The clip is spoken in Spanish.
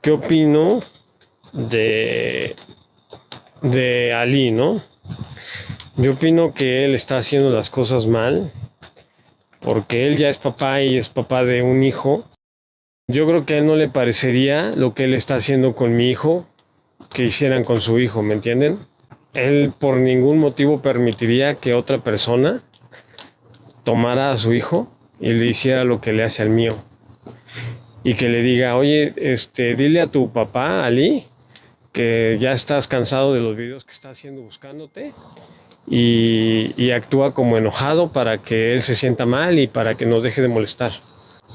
¿qué opino de, de Ali, no? Yo opino que él está haciendo las cosas mal, porque él ya es papá y es papá de un hijo. Yo creo que a él no le parecería lo que él está haciendo con mi hijo que hicieran con su hijo, ¿me entienden? Él por ningún motivo permitiría que otra persona tomara a su hijo y le hiciera lo que le hace al mío. Y que le diga, oye, este, dile a tu papá, Ali, que ya estás cansado de los videos que está haciendo buscándote y, y actúa como enojado para que él se sienta mal y para que nos deje de molestar.